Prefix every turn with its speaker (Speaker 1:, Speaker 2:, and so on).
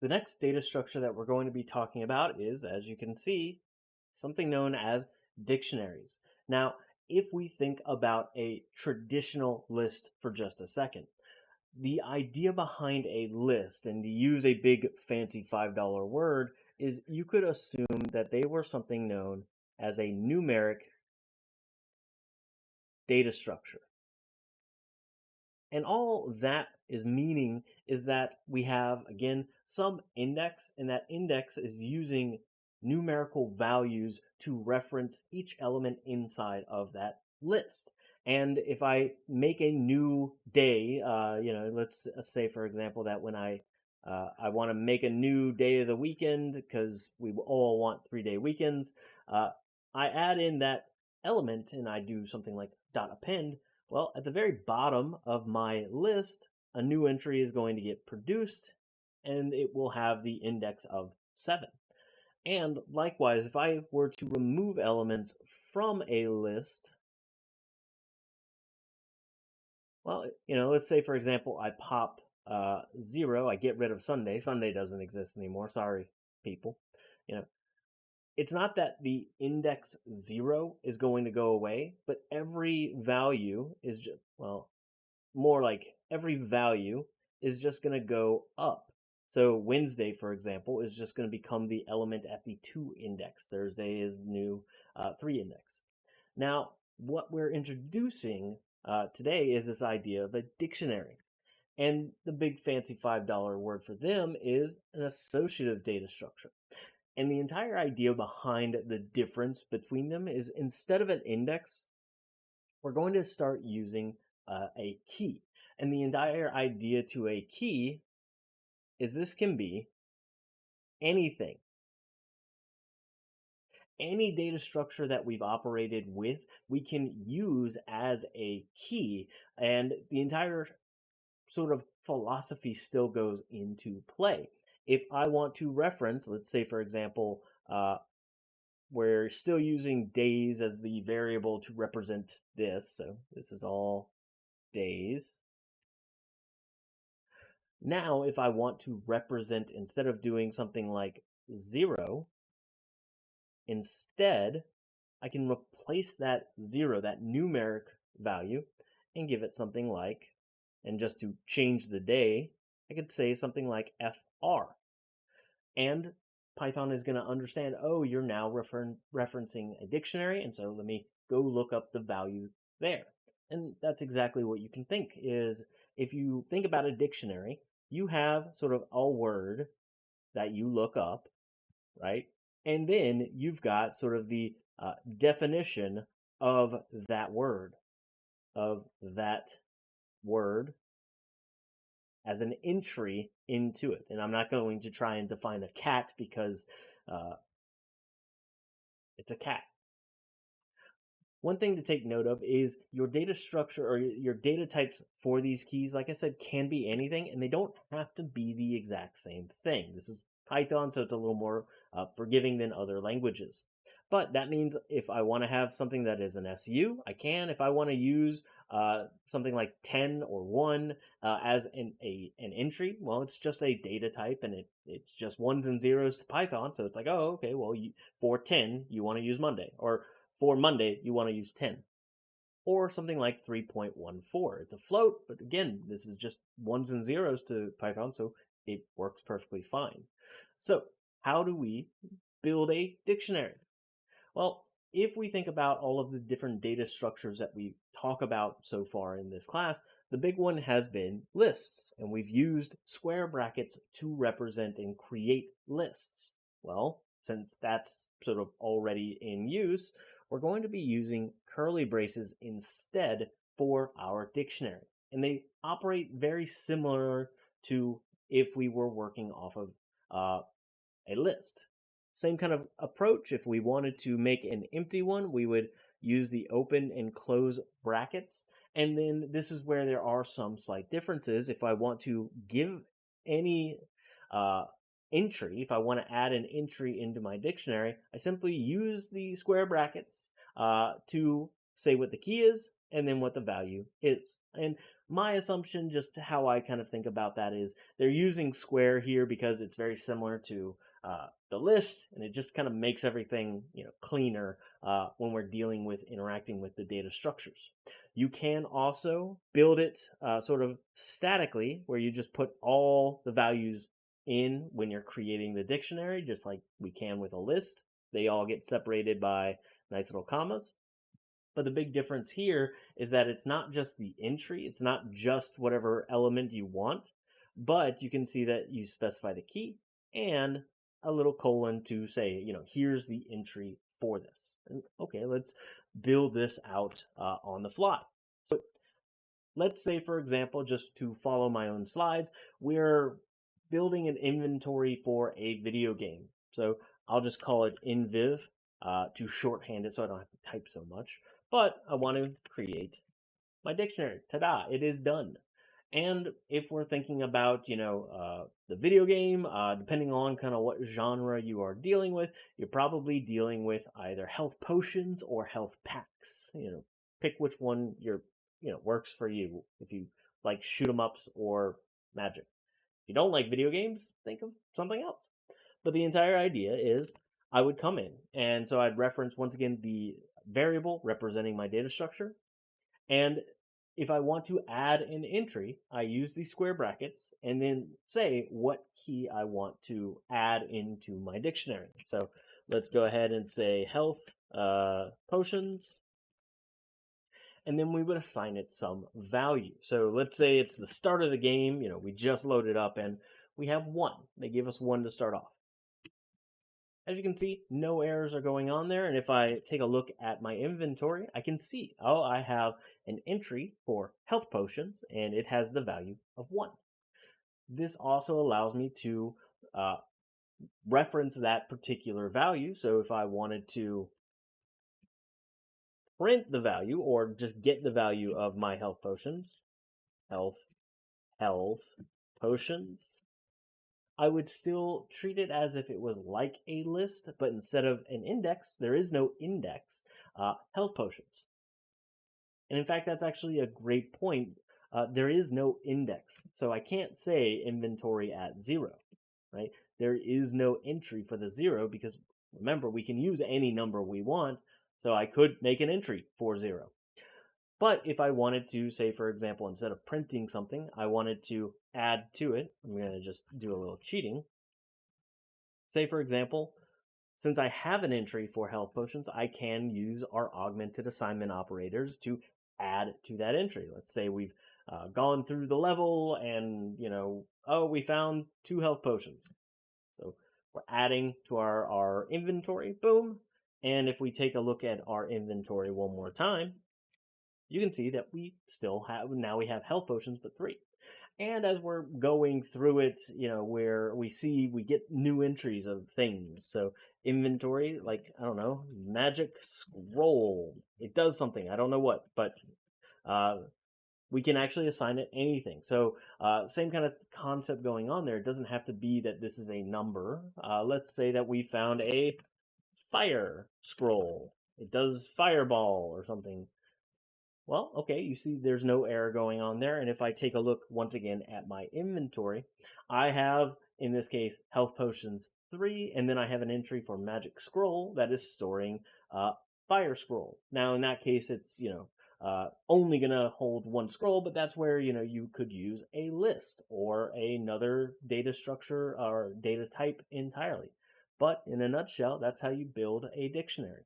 Speaker 1: The next data structure that we're going to be talking about is, as you can see, something known as dictionaries. Now, if we think about a traditional list for just a second, the idea behind a list, and to use a big fancy $5 word, is you could assume that they were something known as a numeric data structure. And all that is meaning is that we have, again, some index, and that index is using numerical values to reference each element inside of that list. And if I make a new day, uh, you know, let's uh, say, for example, that when I uh, I want to make a new day of the weekend because we all want three day weekends. Uh, I add in that element and I do something like dot append. Well, at the very bottom of my list, a new entry is going to get produced and it will have the index of 7. And likewise, if I were to remove elements from a list, well, you know, let's say for example, I pop uh, 0, I get rid of Sunday. Sunday doesn't exist anymore. Sorry, people. You know, it's not that the index 0 is going to go away, but every value is just, well, more like every value is just going to go up. So Wednesday, for example, is just going to become the element at the 2 index. Thursday is the new uh, 3 index. Now, what we're introducing uh, today is this idea of a dictionary. And the big fancy $5 word for them is an associative data structure. And the entire idea behind the difference between them is instead of an index, we're going to start using uh, a key. And the entire idea to a key is this can be anything. Any data structure that we've operated with, we can use as a key. And the entire sort of philosophy still goes into play. If I want to reference, let's say, for example, uh, we're still using days as the variable to represent this. So this is all days. Now, if I want to represent, instead of doing something like 0, instead, I can replace that 0, that numeric value, and give it something like, and just to change the day, I could say something like FR. And Python is going to understand, oh, you're now refer referencing a dictionary, and so let me go look up the value there. And that's exactly what you can think is if you think about a dictionary, you have sort of a word that you look up, right? And then you've got sort of the uh, definition of that word, of that word as an entry into it. And I'm not going to try and define a cat because uh, it's a cat. One thing to take note of is your data structure or your data types for these keys, like I said, can be anything and they don't have to be the exact same thing. This is Python, so it's a little more uh, forgiving than other languages. But that means if I want to have something that is an SU, I can. If I want to use uh, something like 10 or 1 uh, as an, a, an entry, well, it's just a data type and it, it's just ones and zeros to Python. So it's like, oh, okay, well, you, for 10, you want to use Monday. Or for Monday, you want to use 10. Or something like 3.14. It's a float, but again, this is just ones and zeros to Python, so it works perfectly fine. So how do we build a dictionary? Well, if we think about all of the different data structures that we talk about so far in this class, the big one has been lists, and we've used square brackets to represent and create lists. Well, since that's sort of already in use, we're going to be using curly braces instead for our dictionary. And they operate very similar to if we were working off of uh, a list. Same kind of approach. If we wanted to make an empty one, we would use the open and close brackets. And then this is where there are some slight differences. If I want to give any uh, entry, if I want to add an entry into my dictionary, I simply use the square brackets uh, to say what the key is and then what the value is. And my assumption, just how I kind of think about that is they're using square here because it's very similar to uh, the list and it just kind of makes everything you know cleaner uh, when we're dealing with interacting with the data structures. You can also build it uh, sort of statically where you just put all the values in when you're creating the dictionary, just like we can with a list. They all get separated by nice little commas. But the big difference here is that it's not just the entry, it's not just whatever element you want, but you can see that you specify the key and a little colon to say, you know, here's the entry for this. And okay, let's build this out uh, on the fly. So let's say, for example, just to follow my own slides, we're building an inventory for a video game. So I'll just call it inviv uh, to shorthand it so I don't have to type so much. But I want to create my dictionary. Ta-da, it is done. And if we're thinking about, you know, uh, the video game, uh, depending on kind of what genre you are dealing with, you're probably dealing with either health potions or health packs. You know, pick which one your, you know, works for you. If you like shoot 'em ups or magic. You don't like video games, think of something else. But the entire idea is I would come in, and so I'd reference once again the variable representing my data structure, and if I want to add an entry, I use these square brackets and then say what key I want to add into my dictionary. So let's go ahead and say health uh, potions. And then we would assign it some value. So let's say it's the start of the game. You know, we just loaded up and we have one. They give us one to start off. As you can see, no errors are going on there. And if I take a look at my inventory, I can see, oh, I have an entry for health potions and it has the value of one. This also allows me to uh, reference that particular value. So if I wanted to print the value or just get the value of my health potions, health, health, potions, I would still treat it as if it was like a list, but instead of an index, there is no index, uh, health potions. And in fact, that's actually a great point. Uh, there is no index. So I can't say inventory at zero, right? There is no entry for the zero because remember, we can use any number we want. So I could make an entry for zero. But if I wanted to, say, for example, instead of printing something, I wanted to add to it, I'm going to just do a little cheating. Say, for example, since I have an entry for health potions, I can use our augmented assignment operators to add to that entry. Let's say we've uh, gone through the level and, you know, oh, we found two health potions. So we're adding to our, our inventory, boom. And if we take a look at our inventory one more time, you can see that we still have, now we have health potions, but three. And as we're going through it, you know, where we see we get new entries of things. So inventory, like, I don't know, magic scroll. It does something. I don't know what, but uh, we can actually assign it anything. So uh, same kind of concept going on there. It doesn't have to be that this is a number. Uh, let's say that we found a fire scroll. It does fireball or something. Well, okay, you see there's no error going on there. And if I take a look once again at my inventory, I have, in this case, health potions 3, and then I have an entry for magic scroll that is storing uh, fire scroll. Now, in that case, it's, you know, uh, only going to hold one scroll, but that's where, you know, you could use a list or another data structure or data type entirely. But in a nutshell, that's how you build a dictionary.